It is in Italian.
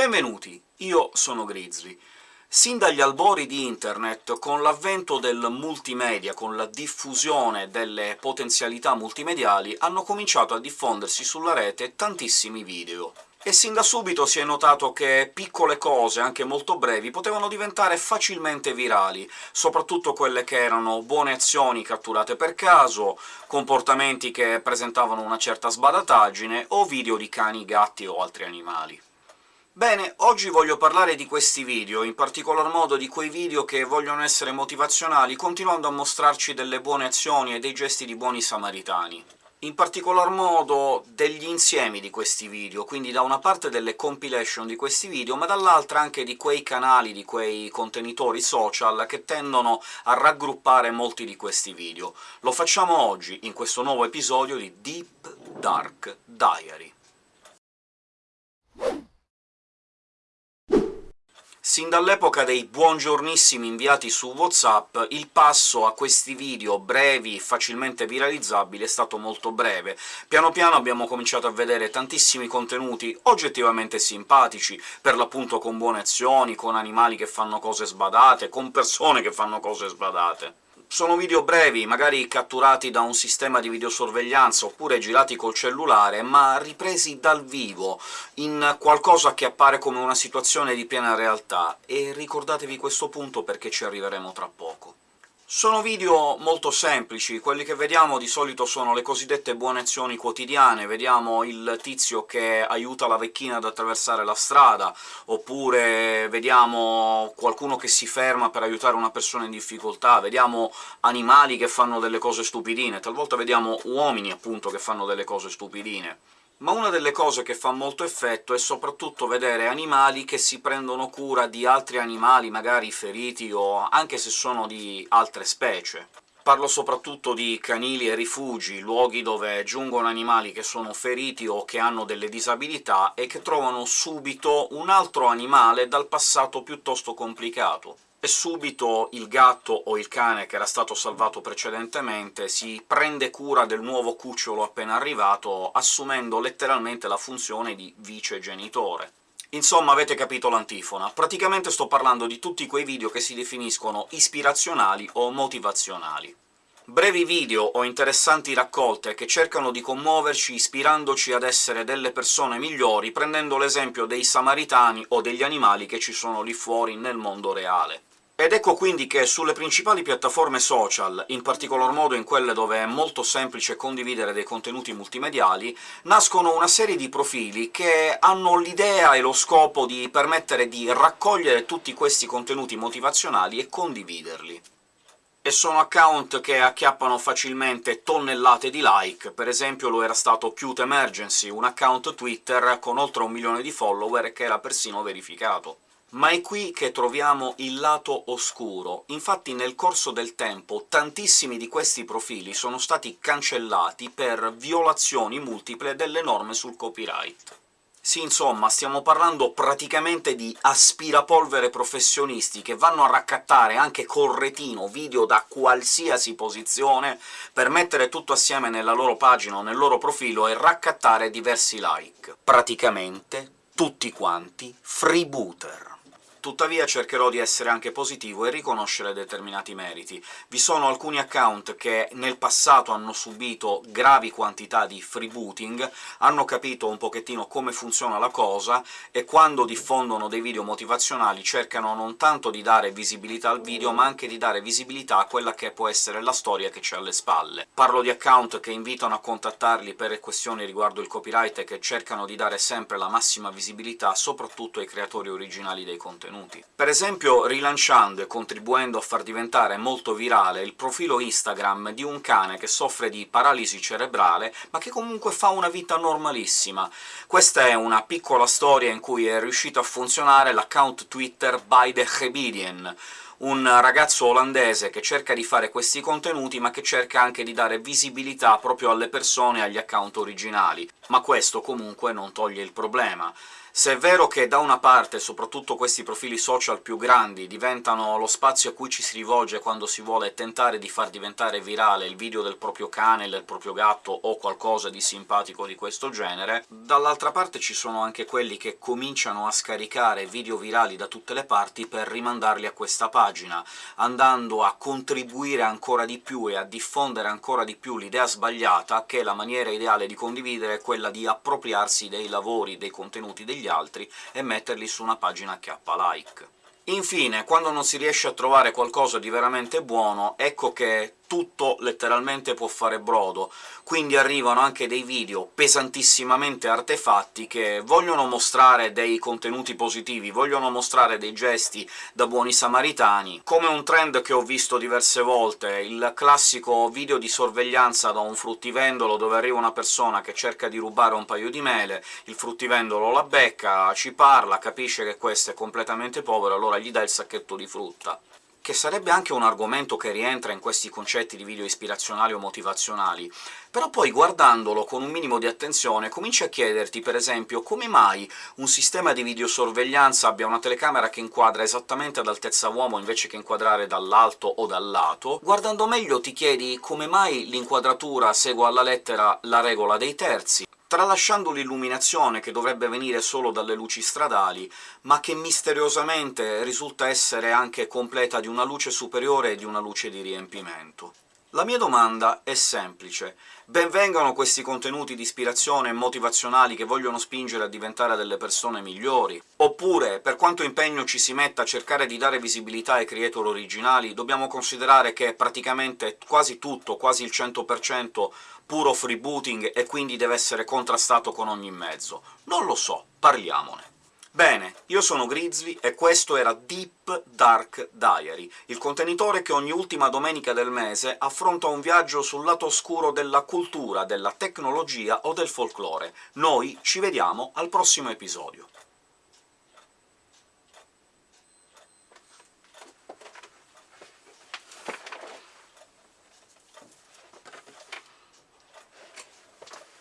Benvenuti, io sono Grizzly. Sin dagli albori di Internet, con l'avvento del multimedia, con la diffusione delle potenzialità multimediali, hanno cominciato a diffondersi sulla rete tantissimi video e sin da subito si è notato che piccole cose, anche molto brevi, potevano diventare facilmente virali, soprattutto quelle che erano buone azioni catturate per caso, comportamenti che presentavano una certa sbadataggine, o video di cani, gatti o altri animali. Bene, oggi voglio parlare di questi video, in particolar modo di quei video che vogliono essere motivazionali, continuando a mostrarci delle buone azioni e dei gesti di buoni samaritani in particolar modo degli insiemi di questi video, quindi da una parte delle compilation di questi video, ma dall'altra anche di quei canali, di quei contenitori social che tendono a raggruppare molti di questi video. Lo facciamo oggi, in questo nuovo episodio di Deep Dark Diary. Sin dall'epoca dei buongiornissimi inviati su WhatsApp, il passo a questi video brevi, facilmente viralizzabili, è stato molto breve. Piano piano abbiamo cominciato a vedere tantissimi contenuti oggettivamente simpatici, per l'appunto con buone azioni, con animali che fanno cose sbadate, con persone che fanno cose sbadate. Sono video brevi, magari catturati da un sistema di videosorveglianza, oppure girati col cellulare, ma ripresi dal vivo, in qualcosa che appare come una situazione di piena realtà, e ricordatevi questo punto perché ci arriveremo tra poco. Sono video molto semplici, quelli che vediamo di solito sono le cosiddette buone azioni quotidiane, vediamo il tizio che aiuta la vecchina ad attraversare la strada, oppure vediamo qualcuno che si ferma per aiutare una persona in difficoltà, vediamo animali che fanno delle cose stupidine, talvolta vediamo uomini, appunto, che fanno delle cose stupidine ma una delle cose che fa molto effetto è soprattutto vedere animali che si prendono cura di altri animali, magari feriti o anche se sono di altre specie. Parlo soprattutto di canili e rifugi, luoghi dove giungono animali che sono feriti o che hanno delle disabilità e che trovano subito un altro animale dal passato piuttosto complicato e subito il gatto o il cane che era stato salvato precedentemente si prende cura del nuovo cucciolo appena arrivato, assumendo letteralmente la funzione di vicegenitore. Insomma, avete capito l'antifona. Praticamente sto parlando di tutti quei video che si definiscono ispirazionali o motivazionali. Brevi video o interessanti raccolte che cercano di commuoverci ispirandoci ad essere delle persone migliori, prendendo l'esempio dei samaritani o degli animali che ci sono lì fuori nel mondo reale. Ed ecco quindi che sulle principali piattaforme social, in particolar modo in quelle dove è molto semplice condividere dei contenuti multimediali, nascono una serie di profili che hanno l'idea e lo scopo di permettere di raccogliere tutti questi contenuti motivazionali e condividerli. E sono account che acchiappano facilmente tonnellate di like, per esempio lo era stato Cute Emergency, un account Twitter con oltre un milione di follower che era persino verificato. Ma è qui che troviamo il lato oscuro. Infatti nel corso del tempo tantissimi di questi profili sono stati cancellati per violazioni multiple delle norme sul copyright. Sì, insomma, stiamo parlando praticamente di aspirapolvere professionisti che vanno a raccattare anche col retino video da qualsiasi posizione per mettere tutto assieme nella loro pagina o nel loro profilo e raccattare diversi like. Praticamente tutti quanti freebooter. Tuttavia cercherò di essere anche positivo e riconoscere determinati meriti. Vi sono alcuni account che nel passato hanno subito gravi quantità di freebooting, hanno capito un pochettino come funziona la cosa, e quando diffondono dei video motivazionali cercano non tanto di dare visibilità al video, ma anche di dare visibilità a quella che può essere la storia che c'è alle spalle. Parlo di account che invitano a contattarli per questioni riguardo il copyright e che cercano di dare sempre la massima visibilità soprattutto ai creatori originali dei contenuti contenuti. Per esempio rilanciando e contribuendo a far diventare molto virale il profilo Instagram di un cane che soffre di paralisi cerebrale, ma che comunque fa una vita normalissima. Questa è una piccola storia in cui è riuscito a funzionare l'account Twitter By the Hebedian, un ragazzo olandese che cerca di fare questi contenuti, ma che cerca anche di dare visibilità proprio alle persone e agli account originali. Ma questo comunque non toglie il problema. Se è vero che da una parte, soprattutto questi profili social più grandi, diventano lo spazio a cui ci si rivolge quando si vuole tentare di far diventare virale il video del proprio cane, del proprio gatto o qualcosa di simpatico di questo genere, dall'altra parte ci sono anche quelli che cominciano a scaricare video virali da tutte le parti per rimandarli a questa pagina, andando a contribuire ancora di più e a diffondere ancora di più l'idea sbagliata che la maniera ideale di condividere è quella di appropriarsi dei lavori, dei contenuti degli altri e metterli su una pagina che appa like. Infine, quando non si riesce a trovare qualcosa di veramente buono, ecco che tutto letteralmente può fare brodo, quindi arrivano anche dei video pesantissimamente artefatti che vogliono mostrare dei contenuti positivi, vogliono mostrare dei gesti da buoni samaritani, come un trend che ho visto diverse volte, il classico video di sorveglianza da un fruttivendolo dove arriva una persona che cerca di rubare un paio di mele, il fruttivendolo la becca, ci parla, capisce che questo è completamente povero, allora gli dà il sacchetto di frutta che sarebbe anche un argomento che rientra in questi concetti di video ispirazionali o motivazionali, però poi guardandolo con un minimo di attenzione cominci a chiederti, per esempio, come mai un sistema di videosorveglianza abbia una telecamera che inquadra esattamente ad altezza uomo invece che inquadrare dall'alto o dal lato. Guardando meglio ti chiedi come mai l'inquadratura segua alla lettera la regola dei terzi, tralasciando l'illuminazione, che dovrebbe venire solo dalle luci stradali, ma che misteriosamente risulta essere anche completa di una luce superiore e di una luce di riempimento. La mia domanda è semplice. Benvengano questi contenuti di ispirazione e motivazionali che vogliono spingere a diventare delle persone migliori? Oppure, per quanto impegno ci si metta a cercare di dare visibilità ai creator originali, dobbiamo considerare che praticamente quasi tutto, quasi il 100%, puro freebooting e quindi deve essere contrastato con ogni mezzo. Non lo so, parliamone. Bene, io sono Grizzly e questo era Deep Dark Diary, il contenitore che ogni ultima domenica del mese affronta un viaggio sul lato oscuro della cultura, della tecnologia o del folklore. Noi ci vediamo al prossimo episodio.